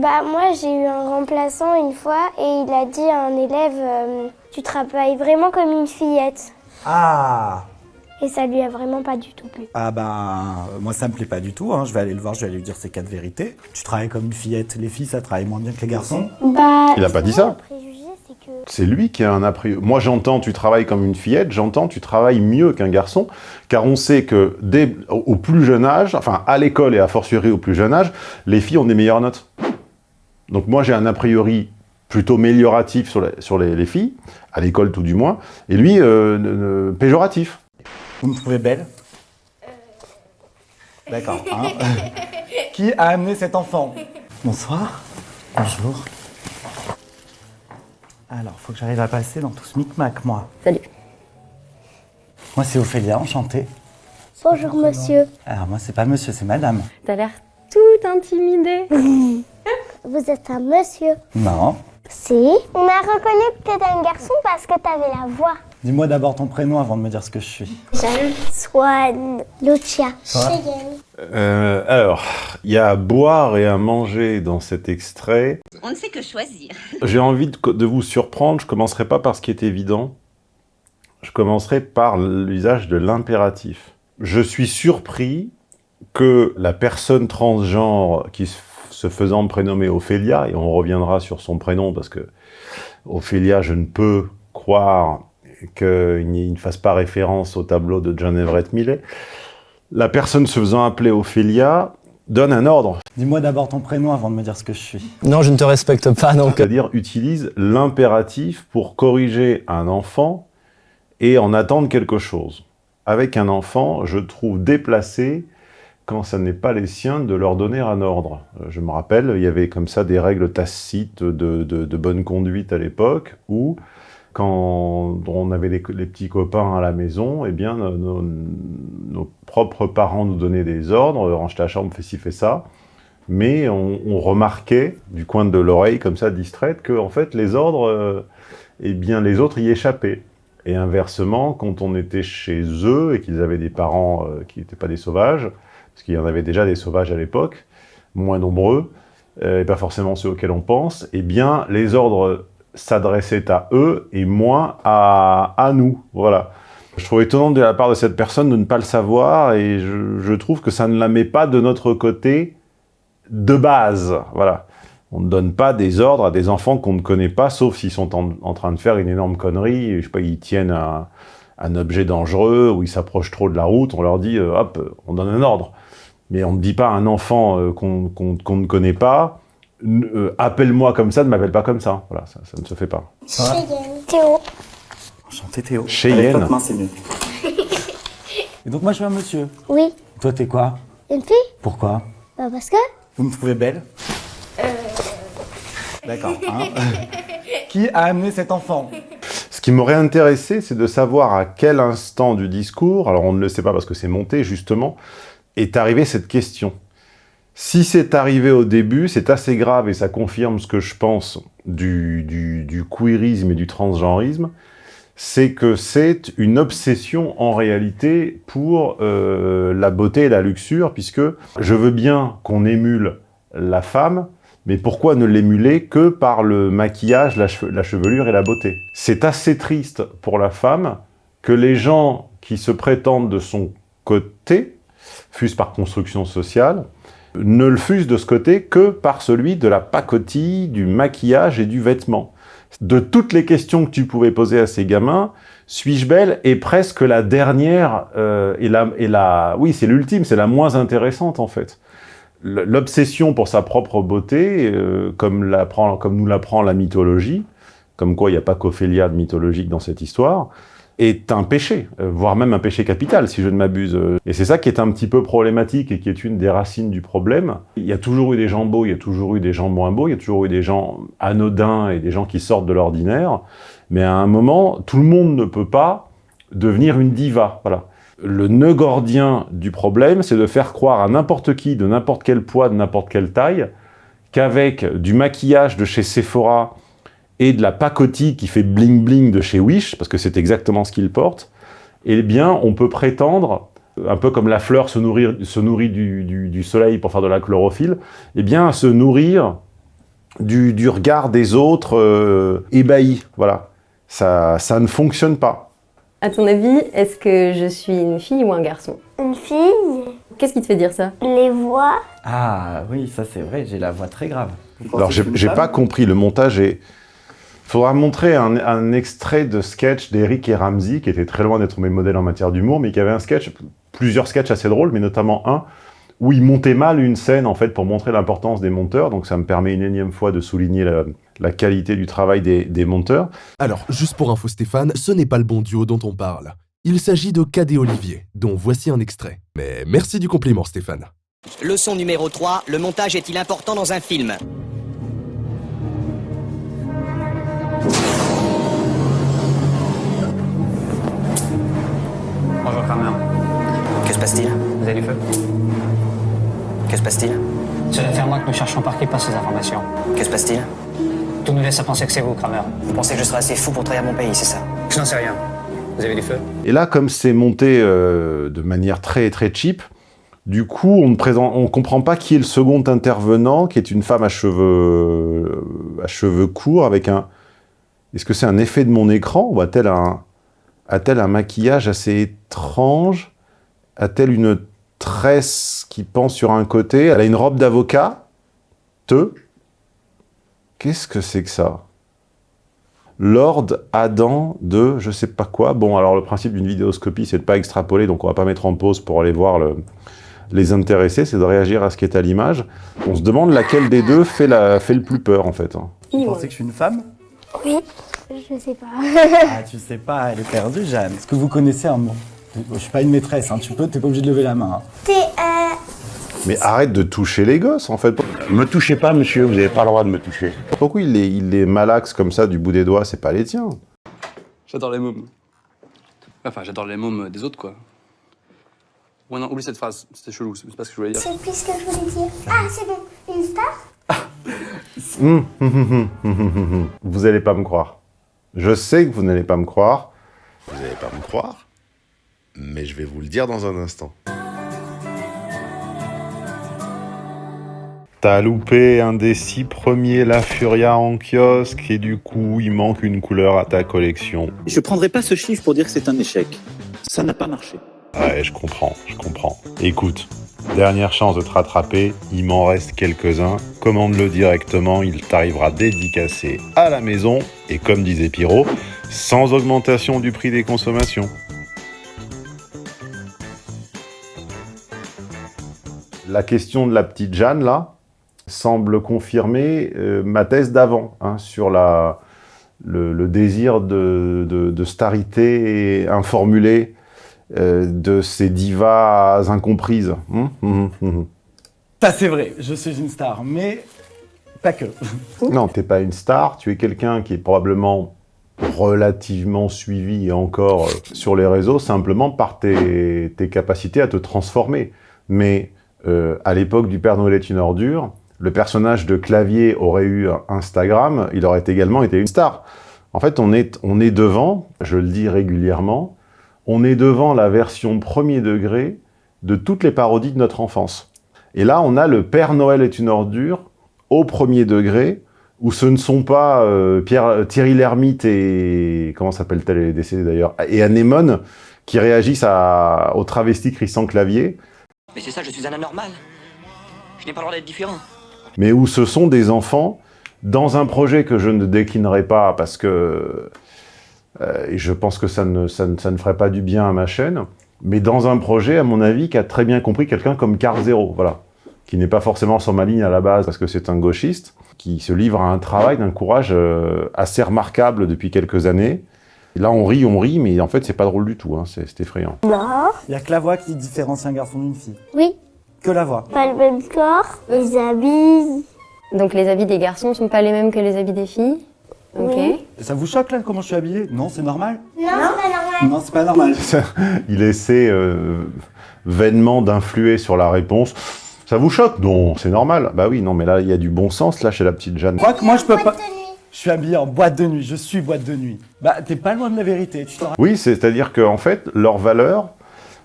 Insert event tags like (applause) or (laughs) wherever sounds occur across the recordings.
Bah moi j'ai eu un remplaçant une fois et il a dit à un élève euh, tu travailles vraiment comme une fillette Ah et ça lui a vraiment pas du tout plu. Ah ben, moi ça me plaît pas du tout, hein. je vais aller le voir, je vais aller lui dire ces quatre vérités. Tu travailles comme une fillette, les filles ça travaille moins bien que les garçons Bah, Il a pas dit ça. Le préjugé c'est que C'est lui qui a un a priori. Moi, j'entends tu travailles comme une fillette, j'entends tu travailles mieux qu'un garçon, car on sait que dès au au plus jeune âge, enfin à l'école et a fortiori au plus jeune âge, les filles ont des meilleures notes. Donc moi, j'ai un a priori plutôt amélioratif sur, les, sur les, les filles, à l'école tout du moins, et lui, euh, ne- ne- péjoratif. Vous me trouvez belle? D'accord. (laughs) hein. (laughs) Qui a amené cet enfant? Bonsoir. Bonjour. Alors, faut que j'arrive à passer dans tout ce micmac, moi. Salut. Moi, c'est Ophélia, enchanté. bonjour monsieur. Alors, moi, c'est pas monsieur, c'est madame. T'as l'air tout intimidée. (laughs) Vous êtes un monsieur. Non. Si. On a reconnu que t'étais un garçon parce que t'avais la voix. Dis-moi d'abord ton prénom avant de me dire ce que je suis. Jeanne. Swan. Lucia. Cheyenne. Euh, alors, il y a à boire et à manger dans cet extrait. On ne sait que choisir. J'ai envie de, de vous surprendre, je commencerai pas par ce qui est évident. Je commencerai par l'usage de l'impératif. Je suis surpris que la personne transgenre qui se se faisant prénommer Ophélia, et on reviendra sur son prénom parce que Ophélia, je ne peux croire qu'il ne fasse pas référence au tableau de John Everett Millet. La personne se faisant appeler Ophélia donne un ordre, Dis-moi d'abord ton prénom avant de me dire ce que je suis. Non, je ne te respecte pas, donc... c'est-à-dire utilise l'impératif pour corriger un enfant et en attendre quelque chose. Avec un enfant, je trouve déplacé quand ça n'est pas les siens de leur donner un ordre. Euh, Je me rappelle, il y avait comme ça des règles tacites de, de- bonne conduite à l'époque, où quand on avait les, petits copains à la maison, eh bien, nos, propres parents nous donnaient des ordres, range ta chambre, fais ci, fais ça, mais on, on remarquait du coin de l'oreille, comme ça, distraite, que en fait, les ordres, euh, eh bien, les autres y échappaient. Et inversement, quand on était chez eux et qu'ils avaient des parents euh, qui n'étaient pas des sauvages, parce qu'il y en avait déjà des sauvages à l'époque, moins nombreux, euh, et pas forcément ceux auxquels on pense, eh bien, les ordres s'adressaient à eux et moins à, à nous. Voilà. Je trouve étonnant de la part de cette personne de ne pas le savoir, et je, trouve que ça ne la met pas de notre côté de base. Voilà. On ne donne pas des ordres à des enfants qu'on ne connaît pas, sauf s'ils sont en, train de faire une énorme connerie, je sais pas, ils tiennent un, un objet dangereux, ou ils s'approchent trop de la route, on leur dit, euh, hop, on donne un ordre. Mais on ne dit pas à un enfant euh, qu'on qu'on- qu'on ne connaît pas, euh, appelle-moi comme ça, ne m'appelle pas comme ça. Voilà, ça, ça ne se fait pas. Cheyenne. Théo. Enchanté Théo. Cheyenne. C'est mieux. (laughs) Et donc moi, je suis un monsieur. Oui. Toi, t'es quoi? Une fille? Pourquoi? Bah parce que Vous me trouvez belle? D'accord. hein. (laughs) Qui a amené cet enfant? Ce qui m'aurait intéressé, c'est de savoir à quel instant du discours, alors on ne le sait pas parce que c'est monté justement, est arrivée cette question. Si c'est arrivé au début, c'est assez grave et ça confirme ce que je pense du, du, du queerisme et du transgenrisme, c'est que c'est une obsession en réalité pour euh, la beauté et la luxure, puisque je veux bien qu'on émule la femme, mais pourquoi ne l'émuler que par le maquillage, la, cheve- la chevelure et la beauté? C'est assez triste pour la femme que les gens qui se prétendent de son côté, fût-ce par construction sociale, ne le fussent de ce côté que par celui de la pacotille, du maquillage et du vêtement. De toutes les questions que tu pouvais poser à ces gamins, suis-je belle est presque la dernière euh, et la, et la, oui, c'est l'ultime, c'est la moins intéressante en fait. L'obsession pour sa propre beauté, euh, comme, comme nous l'apprend la mythologie, comme quoi il n'y a pas qu'Ophélia de mythologique dans cette histoire, est un péché, euh, voire même un péché capital, si je ne m'abuse. Et c'est ça qui est un petit peu problématique et qui est une des racines du problème. Il y a toujours eu des gens beaux, il y a toujours eu des gens moins beaux, il y a toujours eu des gens anodins et des gens qui sortent de l'ordinaire, mais à un moment, tout le monde ne peut pas devenir une diva. Voilà. Le nœud gordien du problème, c'est de faire croire à n'importe qui, de n'importe quel poids, de n'importe quelle taille, qu'avec du maquillage de chez Sephora et de la pacotille qui fait bling bling de chez Wish, parce que c'est exactement ce qu'il porte, eh bien, on peut prétendre, un peu comme la fleur se, nourrir, se nourrit du, du- du soleil pour faire de la chlorophylle, eh bien, à se nourrir du, du regard des autres euh, ébahis. Voilà. Ça, ça ne fonctionne pas. À ton avis, est-ce que je suis une fille ou un garçon? Une fille, Qu'est-ce qui te fait dire ça? Les voix, Ah oui, ça c'est vrai, j'ai la voix très grave. Alors, j'ai pas compris. Le montage est... Faudra montrer un, un extrait de sketch d'Eric et Ramsey, qui était très loin d'être mes modèles en matière d'humour, mais qui avait un sketch, plusieurs sketchs assez drôles, mais notamment un où il montait mal une scène, en fait, pour montrer l'importance des monteurs. Donc, ça me permet une énième fois de souligner la, la qualité du travail des, des monteurs. Alors, juste pour info Stéphane, ce n'est pas le bon duo dont on parle. Il s'agit de Cadet Olivier, dont voici un extrait. Mais merci du compliment Stéphane. Leçon numéro 3, le montage est-il important dans un film? Se passe-t-il? Vous avez du feu? Que se passe-t-il? C'est l'affaire moi que nous cherchons par qui passe ces informations. Que se passe-t-il? Tout nous laisse à penser que c'est vous, Kramer. Vous pensez que je serai assez fou pour trahir mon pays, c'est ça? Je n'en sais rien. Vous avez du feu? Et là, comme c'est monté euh, de manière très très cheap, du coup, on ne présente, on comprend pas qui est le second intervenant, qui est une femme à cheveux, à cheveux courts, avec un... Est-ce que c'est un effet de mon écran ou a-t-elle un, a-t-elle un maquillage assez étrange? A-t-elle une tresse qui pend sur un côté? Elle a une robe d'avocat? Te? Qu'est-ce que c'est que ça? Lord Adam de je sais pas quoi. Bon, alors le principe d'une vidéoscopie, c'est de pas extrapoler, donc on va pas mettre en pause pour aller voir le- les intéressés, c'est de réagir à ce qui est à l'image. On se demande laquelle des deux fait, la, fait le plus peur, en fait. hein. Vous pensez que je suis une femme? Oui, je sais pas. Ah, tu sais pas, elle est perdue, Jeanne. Est-ce que vous connaissez un mot? Je suis pas une maîtresse, hein. tu peux, t'es pas obligé de lever la main. hein. T'es euh, Mais arrête de toucher les gosses, en fait. Me touchez pas, monsieur, vous n'avez pas le droit de me toucher. Pourquoi il les, il les malaxe comme ça du bout des doigts C'est pas les tiens? J'adore les mômes. Enfin, j'adore les mômes des autres, quoi. Ouais, non, oublie cette phrase, c'était chelou, c'est pas ce que je voulais dire. c'est plus ce que je voulais dire. Ah, c'est bon, une star? Hum, hum, hum. Vous allez pas me croire. Je sais que vous n'allez pas me croire. Vous n'allez pas me croire, mais je vais vous le dire dans un instant. T'as loupé un des six premiers La Furia en kiosque et du coup, il manque une couleur à ta collection. Je prendrai pas ce chiffre pour dire que c'est un échec. Ça n'a pas marché. Ouais, je comprends, je comprends. Écoute, dernière chance de te rattraper, il m'en reste quelques-uns. Commande-le directement, il t'arrivera dédicacé à la maison. Et comme disait Pyro, sans augmentation du prix des consommations. La question de la petite Jeanne, là, semble confirmer euh, ma thèse d'avant, hein, sur la, le, le désir de, de, de starité informulée euh, de ces divas incomprises. Hum, hum, hum. Ça c'est vrai, je suis une star, mais pas que. (laughs) Non, t'es pas une star, tu es quelqu'un qui est probablement relativement suivi et encore euh, sur les réseaux, simplement par tes, tes capacités à te transformer. Mais euh, à l'époque du Père Noël est une ordure, le personnage de Clavier aurait eu Instagram, il aurait également été une star. En fait, on est, on est devant, je le dis régulièrement, on est devant la version premier degré de toutes les parodies de notre enfance. Et là, on a le Père Noël est une ordure au premier degré, où ce ne sont pas euh, Thierry Lhermitte et... comment s'appelle-t-elle, décédée d'ailleurs, et Anémone, qui réagissent à, au travesti Christian Clavier, Mais c'est ça, je suis un anormal. Je n'ai pas le droit d'être différent. mais où ce sont des enfants dans un projet que je ne déclinerai pas parce que euh, je pense que ça ne, ça, ne, ça ne ferait pas du bien à ma chaîne, mais dans un projet, à mon avis, qui a très bien compris quelqu'un comme Carl Zero, voilà, qui n'est pas forcément sur ma ligne à la base parce que c'est un gauchiste, qui se livre à un travail d'un courage euh, assez remarquable depuis quelques années. Là, on rit, on rit, mais en fait, c'est pas drôle du tout, hein, c'est c'est effrayant. Non. Il y a que la voix qui différencie un garçon d'une fille. Oui, Que la voix. pas le même corps, les habits. Donc les habits des garçons sont pas les mêmes que les habits des filles? Ok. Oui. Ça vous choque là comment je suis habillé? Non, c'est normal? Non, c'est pas normal. Non, c'est pas normal. (laughs) Il essaie euh, vainement d'influer sur la réponse. Ça vous choque? Non, c'est normal. Bah oui, non, mais là, il y a du bon sens, là, chez la petite Jeanne. Je crois que moi je peux pas. Je suis habillé en boîte de nuit, je suis boîte de nuit. Bah, t'es pas loin de la vérité, tu Oui, c'est-à-dire qu'en fait, leurs valeurs,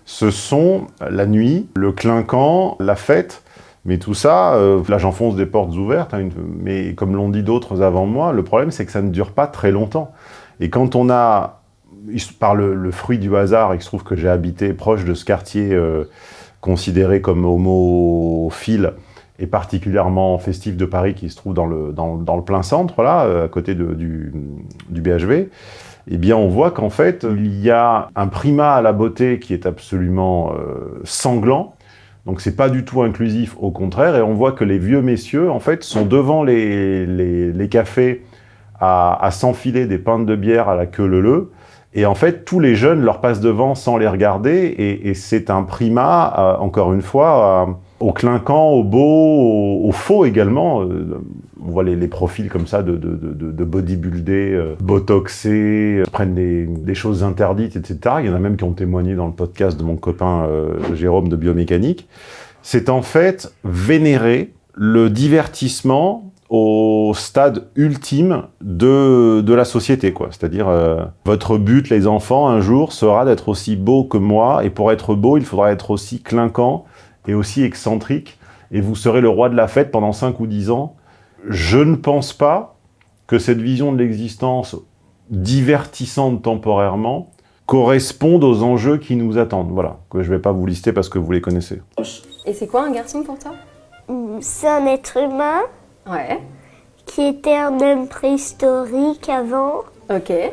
ce sont la nuit, le clinquant, la fête, Mais tout ça, euh, là j'enfonce des portes ouvertes, hein, mais comme l'ont dit d'autres avant moi, le problème c'est que ça ne dure pas très longtemps. Et quand on a, par le, le fruit du hasard, il se trouve que j'ai habité proche de ce quartier euh, considéré comme homophile et particulièrement festif de Paris qui se trouve dans le, plein centre, là, euh, à côté du, BHV, eh bien on voit qu'en fait, il y a un primat à la beauté qui est absolument euh, sanglant, donc c'est pas du tout inclusif, au contraire, et on voit que les vieux messieurs, en fait, sont devant les, cafés à, s'enfiler des pintes de bière à la queue leu et en fait, tous les jeunes leur passent devant sans les regarder, et, et c'est un primat, euh, encore une fois, euh, au clinquant, au beau, au, au faux également. Euh, on voit les, profils comme ça de, de, bodybuildés, euh, botoxés, euh, prennent des, choses interdites, etc. Il y en a même qui ont témoigné dans le podcast de mon copain Jérôme de biomécanique. C'est en fait vénérer le divertissement au stade ultime de, de la société, quoi. C'est-à-dire, votre but, les enfants, un jour, sera d'être aussi beau que moi, et pour être beau, il faudra être aussi clinquant et aussi excentrique, et vous serez le roi de la fête pendant 5 ou 10 ans. Je ne pense pas que cette vision de l'existence divertissante temporairement corresponde aux enjeux qui nous attendent. Voilà, que je ne vais pas vous lister parce que vous les connaissez. Et c'est quoi un garçon pour toi? C'est un être humain Ouais. qui était un homme préhistorique avant Ok. et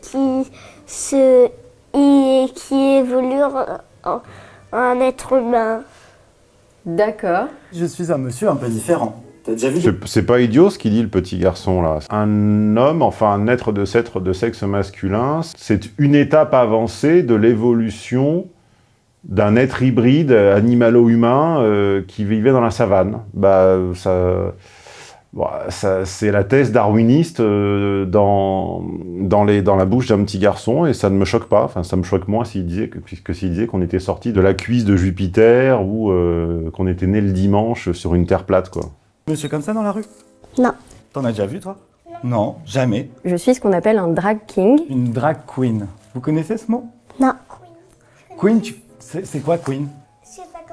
qui se et qui évolue en un être humain. D'accord. Je suis un monsieur un peu différent. T'as déjà vu C'est- pas idiot ce qu'il dit le petit garçon là. Un homme, enfin un être de, sexe- de sexe masculin, c'est une étape avancée de l'évolution d'un être hybride animalo-humain euh, qui vivait dans la savane. Bah, ça, bon, c'est la thèse darwiniste euh, dans, dans, les, dans la bouche d'un petit garçon et ça ne me choque pas. Enfin, ça me choque moins s'il disait que, puisque s'il disait qu'on était sorti de la cuisse de Jupiter ou euh, qu'on était né le dimanche sur une terre plate, quoi. Monsieur comme ça dans la rue? Non. T'en as déjà vu, toi? Non, jamais. Je suis ce qu'on appelle un drag king. Une drag queen. Vous connaissez ce mot? Non. Queen, tu- c'est c'est quoi queen?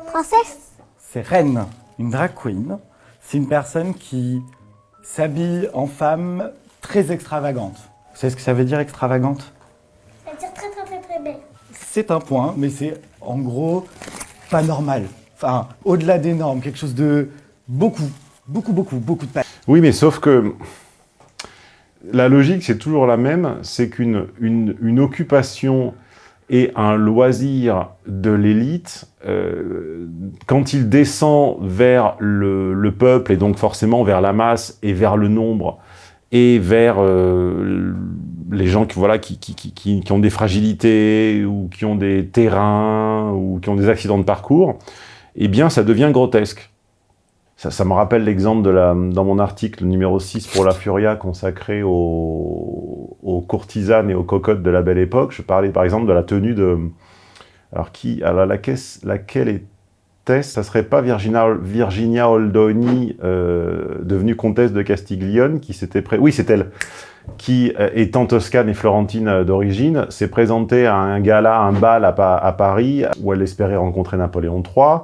Princesse? C'est reine. Une drag queen, c'est une personne qui s'habille en femme très extravagante. Vous savez ce que ça veut dire extravagante? Ça veut dire très très très très belle. C'est un point, mais c'est en gros pas normal. Enfin, au-delà des normes, quelque chose de beaucoup, beaucoup, beaucoup, beaucoup de pas. Oui, mais sauf que la logique, c'est toujours la même, c'est qu'une une, une occupation et un loisir de l'élite, euh, quand il descend vers le, le peuple, et donc forcément vers la masse, et vers le nombre, et vers euh, les gens qui, voilà, qui, qui, qui- qui, ont des fragilités, ou qui ont des terrains, ou qui ont des accidents de parcours, eh bien, ça devient grotesque. Ça, ça me rappelle l'exemple dans mon article numéro 6 pour la Furia consacré aux, aux courtisanes et aux cocottes de la belle époque. Je parlais par exemple de la tenue de... Alors qui alors la caisse, laquelle était Ça serait pas Virginia, Virginia Oldoni, euh, devenue comtesse de Castiglione, qui s'était... Pré... Oui, c'est elle qui, euh, étant toscane et florentine euh, d'origine, s'est présentée à un gala, un bal à Paris, où elle espérait rencontrer Napoléon III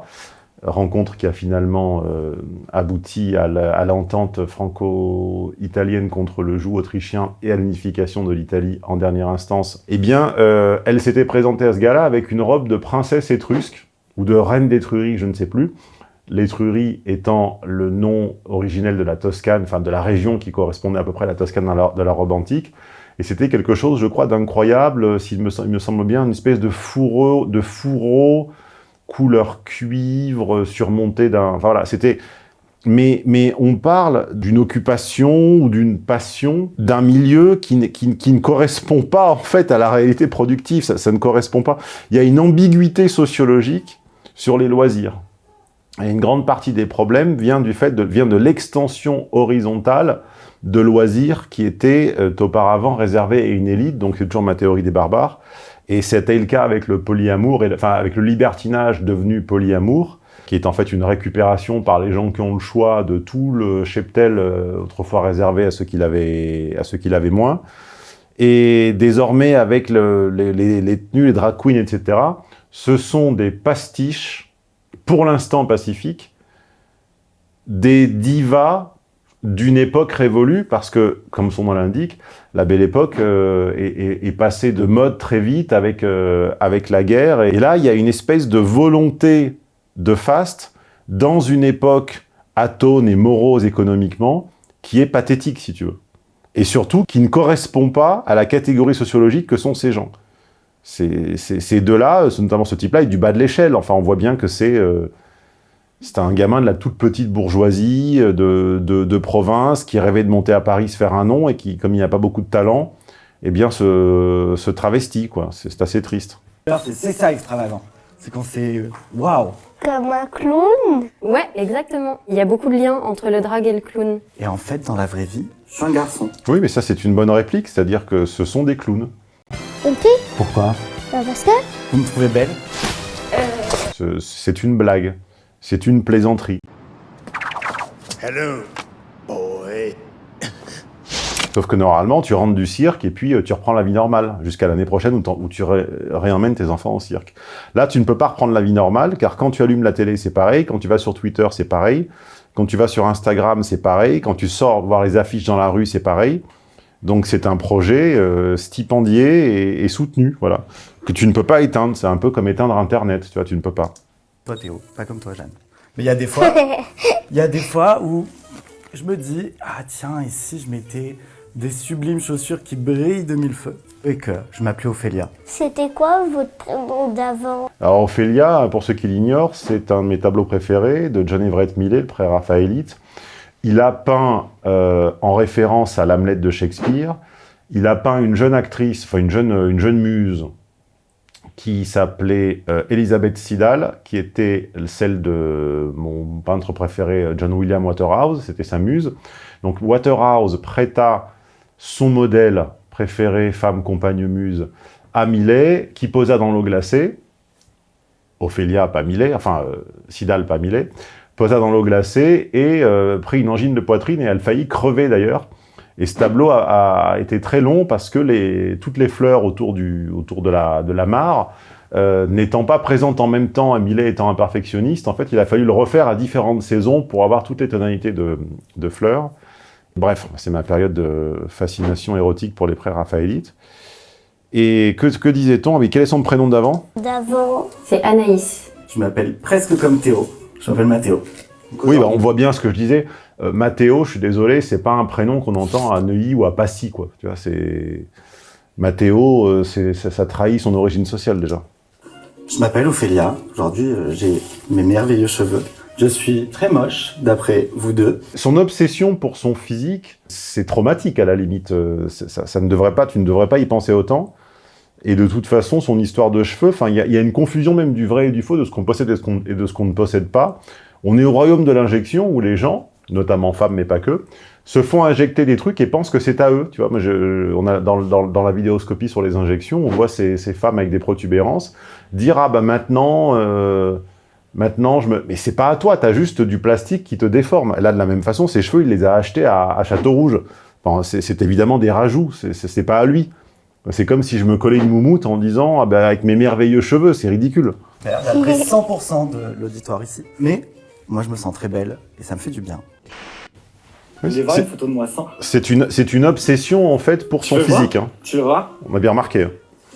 rencontre qui a finalement euh, abouti à l'entente franco-italienne contre le joug autrichien et à l'unification de l'Italie en dernière instance, eh bien, euh, elle s'était présentée à ce gala avec une robe de princesse étrusque, ou de reine d'Étrurie, je ne sais plus, l'Étrurie étant le nom originel de la Toscane, enfin de la région qui correspondait à peu près à la Toscane dans la- de la robe antique, et c'était quelque chose, je crois, d'incroyable, s'il me, me semble bien, une espèce de fourreau, de fourreau couleur cuivre, surmonté d'un... Voilà, c'était... Mais, mais on parle d'une occupation ou d'une passion d'un milieu qui, qui, qui ne correspond pas en fait à la réalité productive, ça, ça ne correspond pas. Il y a une ambiguïté sociologique sur les loisirs. Et une grande partie des problèmes vient du fait de, vient de l'extension horizontale de loisirs qui étaient euh, auparavant réservés à une élite, donc c'est toujours ma théorie des barbares, et c'était le cas avec le polyamour, et, enfin avec le libertinage devenu polyamour, qui est en fait une récupération par les gens qui ont le choix de tout le cheptel euh, autrefois réservé à ceux qui l'avaient à ceux qui l'avaient moins. Et désormais, avec le- les, les- tenues, les drag queens, etc., ce sont des pastiches pour l'instant pacifique, des divas d'une époque révolue, parce que, comme son nom l'indique, la belle époque euh, est, passée de mode très vite avec, euh, avec la guerre. Et là, il y a une espèce de volonté de faste dans une époque atone et morose économiquement, qui est pathétique, si tu veux. Et surtout, qui ne correspond pas à la catégorie sociologique que sont ces gens. Ces, deux-là, euh, notamment ce type-là, est du bas de l'échelle. Enfin, on voit bien que c'est... c'est un gamin de la toute petite bourgeoisie euh, de, de, de province qui rêvait de monter à Paris, se faire un nom et qui, comme il n'y a pas beaucoup de talent, eh bien se, se travestit, quoi. C'est assez triste. C'est ça extravagant. C'est quand c'est... euh, Waouh Comme un clown Ouais, exactement. Il y a beaucoup de liens entre le drag et le clown. Et en fait, dans la vraie vie, je suis un garçon. Oui, mais ça, c'est une bonne réplique, c'est-à-dire que ce sont des clowns. Fille Pourquoi? Bah, Parce que Vous me trouvez belle? Ce- C'est une blague. C'est une plaisanterie. Hello, boy. Sauf que normalement, tu rentres du cirque et puis euh, tu reprends la vie normale, jusqu'à l'année prochaine où, tu ré- réemmènes tes enfants au cirque. Là, tu ne peux pas reprendre la vie normale, car quand tu allumes la télé, c'est pareil, quand tu vas sur Twitter, c'est pareil, quand tu vas sur Instagram, c'est pareil, quand tu sors voir les affiches dans la rue, c'est pareil. Donc c'est un projet euh, stipendié et, et soutenu, voilà, que tu ne peux pas éteindre. C'est un peu comme éteindre Internet, tu vois, tu ne peux pas. Toi Théo, pas comme toi Jeanne. Mais il y a des fois, (laughs) il y a des fois où je me dis ah tiens ici je mettais des sublimes chaussures qui brillent de mille feux? Et que je m'appelais Ophélia. C'était quoi votre prénom d'avant? Alors Ophélia, pour ceux qui l'ignorent, c'est un de mes tableaux préférés de John Everett Millet, le pré-raphaélite. Il a peint, euh, en référence à l'Hamlet de Shakespeare, il a peint une jeune actrice, enfin une jeune, une jeune muse, qui s'appelait euh, Elizabeth Siddal, qui était celle de mon peintre préféré, euh, John William Waterhouse, c'était sa muse. Donc Waterhouse prêta son modèle préféré, femme, compagne, muse, à Millet, qui posa dans l'eau glacée, Ophélia, pas Millet, enfin, euh, Sidal, pas Millet, posa dans l'eau glacée et prit une angine de poitrine et elle faillit crever d'ailleurs. Et ce tableau a, a été très long parce que les, toutes les fleurs autour, du, autour de, la, de la mare, euh, n'étant pas présentes en même temps, et Millet étant un perfectionniste, en fait, il a fallu le refaire à différentes saisons pour avoir toutes les tonalités de, de fleurs. Bref, c'est ma période de fascination érotique pour les pré-raphaélites. Et que, que disait-on Mais quel est son prénom d'avant? D'avant C'est Anaïs. Je m'appelle presque comme Théo. Je m'appelle Mathéo. Oui, bah, on voit bien ce que je disais. Euh, Mathéo, je suis désolé, c'est pas un prénom qu'on entend à Neuilly ou à Passy, quoi. Tu vois, c'est... Mathéo, euh, ça, ça trahit son origine sociale, déjà. Je m'appelle Ophélia. Aujourd'hui, euh, j'ai mes merveilleux cheveux. Je suis très moche, d'après vous deux. Son obsession pour son physique, c'est traumatique, à la limite. Euh, Ça, ça ne devrait pas, tu ne devrais pas y penser autant. Et de toute façon, son histoire de cheveux, il y, a- il y a une confusion même du vrai et du faux, de ce qu'on possède et, ce qu'on- et de ce qu'on ne possède pas. On est au royaume de l'injection où les gens, notamment femmes mais pas que, se font injecter des trucs et pensent que c'est à eux. Tu vois, on a dans, dans, dans la vidéoscopie sur les injections, on voit ces, femmes avec des protubérances dire ah bah maintenant, euh, maintenant je me, mais c'est pas à toi, t'as juste du plastique qui te déforme. Là de la même façon, ses cheveux, il les a achetés à, à Château Rouge. Enfin, c'est évidemment des rajouts, c'est- pas à lui. C'est comme si je me collais une moumoute en disant ah bah avec mes merveilleux cheveux, c'est ridicule. D'après 100% de l'auditoire ici. Mais moi, je me sens très belle et ça me fait du bien. Oui, J'ai voir c'est- une photo de moi sans. C'est une, obsession en fait pour Tu son physique. hein. Tu le vois On a bien remarqué.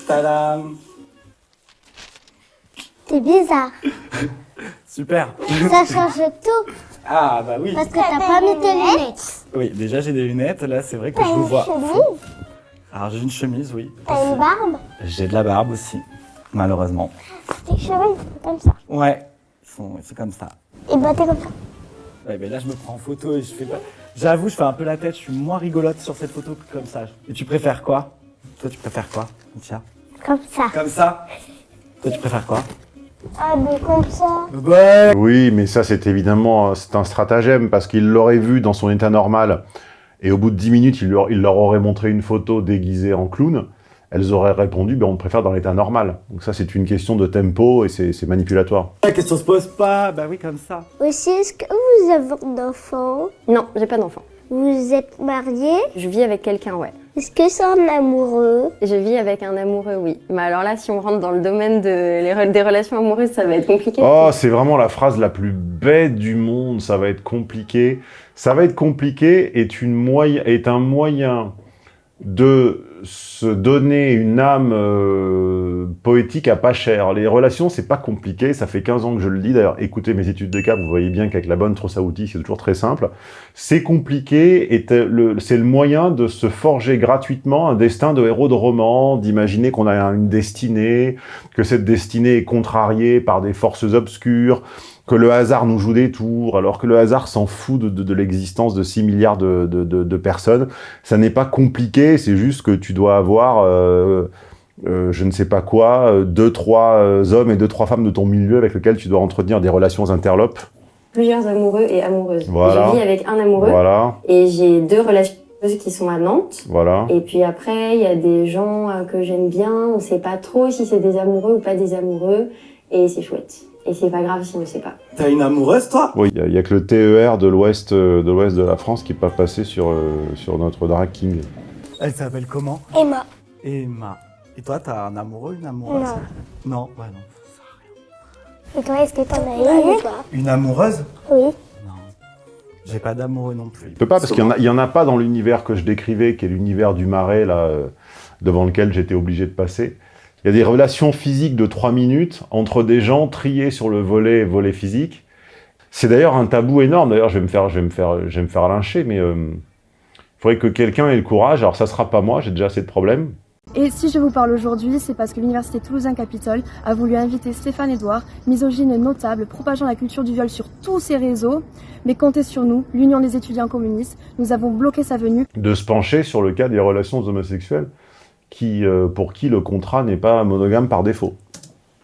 Tadam T'es bizarre. (laughs) Super Ça change tout. Ah bah oui Parce que t'as pas mis tes lunettes. Oui, déjà j'ai des lunettes, là c'est vrai que je vous vois. chemise Alors j'ai une chemise, oui. T'as une barbe J'ai de la barbe aussi, malheureusement. Tes cheveux, ils sont comme ça. Ouais, ils sont- c'est comme ça. Et bah t'es comme ça. Ouais, mais là je me prends en photo et je fais pas... J'avoue, je fais un peu la tête, je suis moins rigolote sur cette photo que comme ça. Et tu préfères quoi Toi tu préfères quoi Tiens. Comme ça. Comme ça Toi tu préfères quoi Ah, mais comme ça. Ouais Oui, mais ça c'est évidemment c'est un stratagème parce qu'il l'aurait vu dans son état normal et au bout de 10 minutes il leur, il leur aurait montré une photo déguisée en clown. Elles auraient répondu ben, on préfère dans l'état normal. Donc ça c'est une question de tempo et c'est manipulatoire. La question se pose pas, bah oui comme ça. Aussi, est-ce que vous avez un enfant? Non, j'ai pas d'enfant. Vous êtes marié? Je vis avec quelqu'un, ouais. Est-ce que c'est un amoureux? Je vis avec un amoureux, oui. Mais alors là, si on rentre dans le domaine de, les re- des relations amoureuses, ça va être compliqué. Oh, c'est vraiment la phrase la plus bête du monde. Ça va être compliqué. Ça va être compliqué est, une moyen, est un moyen de se donner une âme euh, poétique à pas cher. Les relations, c'est pas compliqué. Ça fait 15 ans que je le dis. D'ailleurs, écoutez mes études de cas, vous voyez bien qu'avec la bonne trousse à c'est toujours très simple. C'est compliqué et c'est le moyen de se forger gratuitement un destin de héros de roman, d'imaginer qu'on a une destinée, que cette destinée est contrariée par des forces obscures, que le hasard nous joue des tours, alors que le hasard s'en fout de, de- de l'existence de 6 milliards de, personnes. Ça n'est pas compliqué, c'est juste que tu dois avoir, euh, euh, je ne sais pas quoi, euh, deux, trois euh, hommes et deux, trois femmes de ton milieu avec lesquels tu dois entretenir des relations interlopes. Plusieurs amoureux et amoureuses. Voilà. Je vis avec un amoureux Voilà, et j'ai deux relations qui sont à Nantes. voilà. Et puis après, il y a des gens que j'aime bien. On sait pas trop si c'est des amoureux ou pas des amoureux. Et c'est chouette. Et c'est pas grave si on ne sait pas. T'as une amoureuse, toi? Oui, il n'y a, que le TER de l'ouest euh, de l'ouest de la France qui n'est pas passé sur, euh, sur notre drag king. Elle s'appelle comment? Emma. Emma. Et toi, t'as un amoureux, une amoureuse? Non. Non, ouais, non. Et toi, est-ce que t'en as une? Une amoureuse? Oui. Non. J'ai pas d'amoureux non plus. Je peux pas, parce qu'il n'y en, a- en a pas dans l'univers que je décrivais, qui est l'univers du marais, là, euh, devant lequel j'étais obligé de passer. Il y a des relations physiques de 3 minutes entre des gens triés sur le volet, volet physique. C'est d'ailleurs un tabou énorme. D'ailleurs, je vais me faire, je vais me faire, je vais me faire lyncher, mais euh, il faudrait que quelqu'un ait le courage. Alors, ça sera pas moi, j'ai déjà assez de problèmes. Et si je vous parle aujourd'hui, c'est parce que l'Université Toulousain-Capitole a voulu inviter Stéphane Edouard, misogyne notable, propageant la culture du viol sur tous ses réseaux. Mais comptez sur nous, l'Union des étudiants communistes, nous avons bloqué sa venue. de se pencher sur le cas des relations homosexuelles, qui, euh, pour qui le contrat n'est pas monogame par défaut.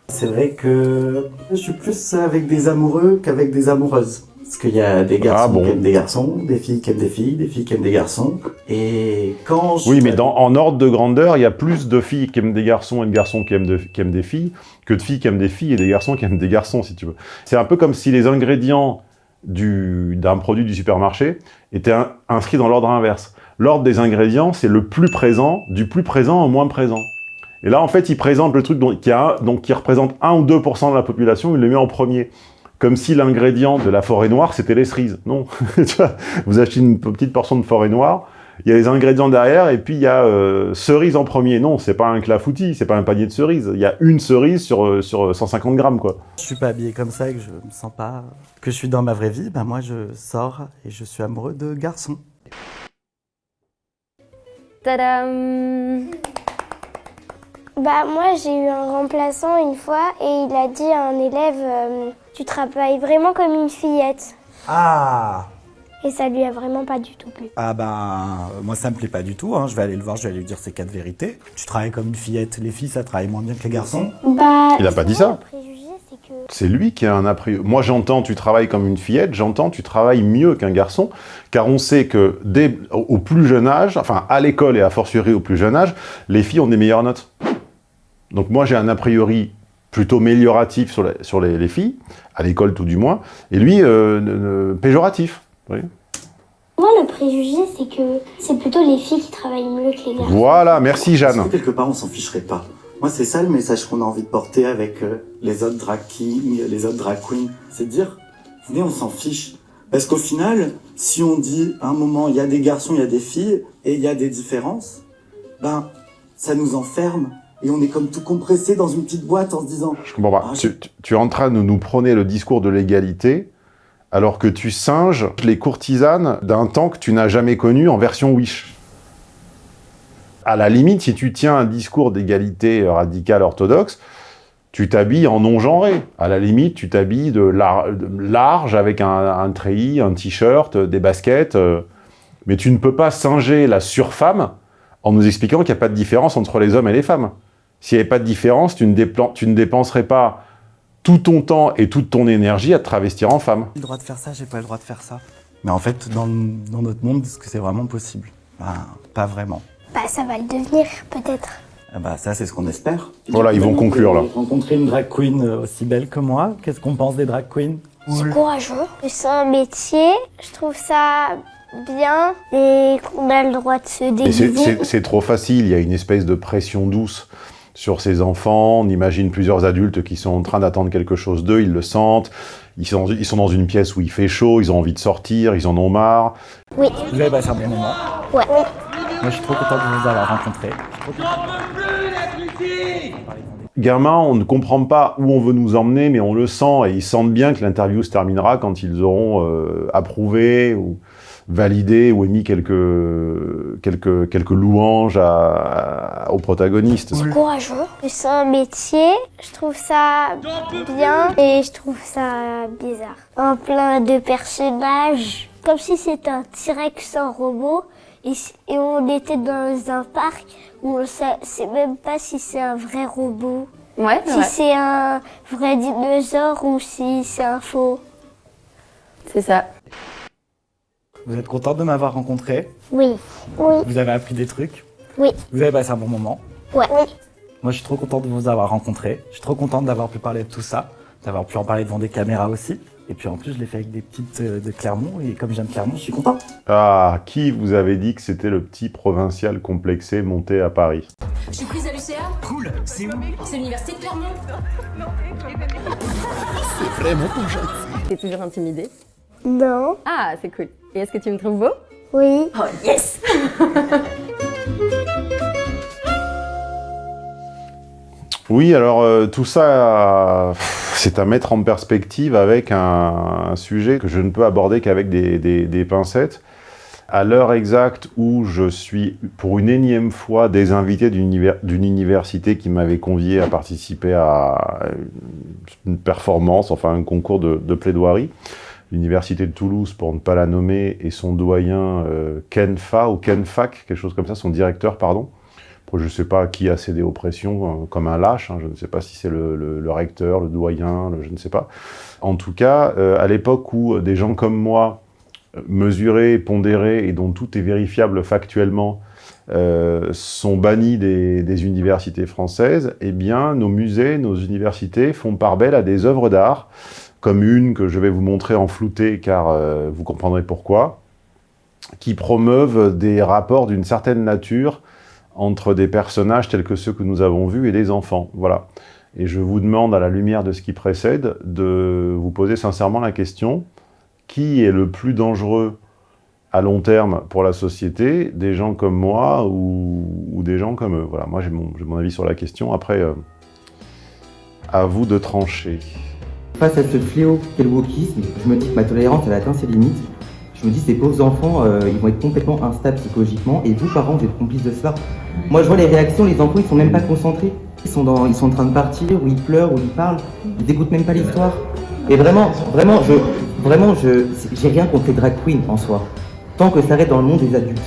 C'est vrai que je suis plus avec des amoureux qu'avec des amoureuses. Parce qu'il y a des garçons Ah bon qui aiment des garçons, des filles qui aiment des filles, des filles qui aiment des garçons. Et quand je... Oui, mais dans, en ordre de grandeur, il y a plus de filles qui aiment des garçons et de garçons qui aiment, de- qui aiment des filles que de filles qui aiment des filles et des garçons qui aiment des garçons, si tu veux. C'est un peu comme si les ingrédients du- d'un produit du supermarché étaient in- inscrits dans l'ordre inverse. L'ordre des ingrédients, c'est le plus présent, du plus présent au moins présent. Et là, en fait, il présente le truc qui, représente 1 ou 2% de la population, il le met en premier. Comme si l'ingrédient de la forêt noire, c'était les cerises. Non. (laughs) Vous achetez une petite portion de forêt noire, il y a les ingrédients derrière, et puis il y a euh, cerise en premier. Non, c'est pas un clafoutis, c'est pas un panier de cerises. Il y a une cerise sur, euh, sur 150 grammes, quoi. Je suis pas habillé comme ça que je me sens pas... que je suis dans ma vraie vie, ben moi je sors et je suis amoureux de garçons. Tadam Bah moi j'ai eu un remplaçant une fois et il a dit à un élève euh, tu travailles vraiment comme une fillette Ah et ça lui a vraiment pas du tout plu. Ah ben, moi ça me plaît pas du tout, hein. je vais aller le voir, je vais aller lui dire ces quatre vérités. Tu travailles comme une fillette, les filles ça travaille moins bien que les garçons. Bah Il a pas dit ça. C'est que C'est lui qui a un a priori. Moi, j'entends tu travailles comme une fillette, j'entends tu travailles mieux qu'un garçon, car on sait que dès, au plus jeune âge, enfin à l'école et a fortiori au plus jeune âge, les filles ont des meilleures notes. Donc moi, j'ai un a priori plutôt amélioratif sur, la- sur les, les filles, à l'école tout du moins, et lui, euh, péjoratif. moi le préjugé c'est que c'est plutôt les filles qui travaillent mieux que les garçons. Voilà, merci Jeanne. que quelque part on s'en ficherait pas? Moi c'est ça le message qu'on a envie de porter avec euh, les autres drag kings, les autres drag queens, c'est de dire, venez on s'en fiche. Parce qu'au final, si on dit à un moment il y a des garçons, il y a des filles, et il y a des différences, ben ça nous enferme. Et on est comme tout compressé dans une petite boîte en se disant Je comprends pas. Ah, Tu, tu- tu es en train de nous prôner le discours de l'égalité, alors que tu singes les courtisanes d'un temps que tu n'as jamais connu en version Wish. À la limite, si tu tiens un discours d'égalité radicale orthodoxe, tu t'habilles en non-genré. À la limite, tu t'habilles de, lar- de large avec un, treillis, un t-shirt, des baskets. euh, mais tu ne peux pas singer la surfemme en nous expliquant qu'il n'y a pas de différence entre les hommes et les femmes. S'il n'y avait pas de différence, tu ne, dépenserais pas tout ton temps et toute ton énergie à te travestir en femme. J'ai le droit de faire ça, j'ai pas le droit de faire ça. Mais en fait, dans notre monde, est-ce que c'est vraiment possible? Ben, pas vraiment. Bah ça va le devenir peut-être. Ah bah ça, c'est ce qu'on espère. Voilà, ils vont conclure, là. Rencontrer une drag queen euh, aussi belle que moi, qu'est-ce qu'on pense des drag queens C'est courageux. C'est un métier, je trouve ça bien et qu'on a le droit de se déguiser. c'est trop facile, il y a une espèce de pression douce sur ces enfants. On imagine plusieurs adultes qui sont en train d'attendre quelque chose d'eux, ils le sentent. Ils sont, ils sont dans une pièce où il fait chaud, ils ont envie de sortir, ils en ont marre. Oui. Vous avez passé un bon moment Ouais. Moi, je suis trop content de vous avoir rencontré. Gamin, on ne comprend pas où on veut nous emmener, mais on le sent et ils sentent bien que l'interview se terminera quand ils auront euh, approuvé ou validé ou émis quelques, quelques, quelques louanges à, à- aux protagonistes. courageux. C'est un métier, je trouve ça bien et je trouve ça bizarre. Un plein de personnages, comme si c'était un T-Rex en robot et, on était dans un parc où on sa- sait même pas si c'est un vrai robot. Ouais, Si c'est un vrai dinosaure ou si c'est un faux. C'est ça. Vous êtes content de m'avoir rencontré? Oui. Oui. Vous avez appris des trucs? Oui. Vous avez passé un bon moment? Ouais. Moi, je suis trop content de vous avoir rencontré. Je suis trop content d'avoir pu parler de tout ça, d'avoir pu en parler devant des caméras aussi. Et puis en plus, je l'ai fait avec des petites euh, de Clermont. Et comme j'aime Clermont, je suis content. Ah, qui vous avait dit que c'était le petit provincial complexé monté à Paris Je suis prise à l'UCA. Cool. C'est où C'est l'université de Clermont. C'est vraiment ton genre. T'es toujours intimidée Non. Ah, c'est cool. Et est-ce que tu me trouves beau? Oui. Oh yes (laughs) Oui, alors euh, tout ça, c'est à mettre en perspective avec un, sujet que je ne peux aborder qu'avec des, des- des pincettes. À l'heure exacte où je suis, pour une énième fois, désinvité d'une univers- d'une université qui m'avait convié à participer à une performance, enfin un concours de, de plaidoirie, l'université de Toulouse, pour ne pas la nommer, et son doyen euh, Ken Fa, ou Ken Fac, quelque chose comme ça, son directeur, pardon, je ne sais pas qui a cédé aux pressions, euh, comme un lâche, hein, je ne sais pas si c'est le, recteur, le doyen, je ne sais pas. En tout cas, euh, à l'époque où des gens comme moi, euh, mesurés, pondérés, et dont tout est vérifiable factuellement, sont bannis des, universités françaises, eh bien, nos musées, nos universités font part belle à des œuvres d'art, comme une que je vais vous montrer en flouté, car vous comprendrez pourquoi, qui promeuvent des rapports d'une certaine nature entre des personnages tels que ceux que nous avons vus et des enfants. Voilà. Et je vous demande, à la lumière de ce qui précède, de vous poser sincèrement la question qui est le plus dangereux à long terme pour la société Des gens comme moi ou, ou des gens comme eux? Voilà, moi j'ai mon, mon avis sur la question. Après, euh, à vous de trancher. Face à ce fléau qu'est le wokisme, je me dis que ma tolérance elle atteint ses limites. Je me dis ces pauvres enfants, euh, ils vont être complètement instables psychologiquement et vous parents vous êtes complices de cela. Moi je vois les réactions, les enfants ils sont même pas concentrés. Ils sont, dans, ils sont en train de partir, ou ils pleurent, ou ils parlent, ils n'écoutent même pas l'histoire. Et vraiment, vraiment, je, vraiment, je, j'ai rien contre les drag queens en soi. Tant que ça reste dans le monde des adultes.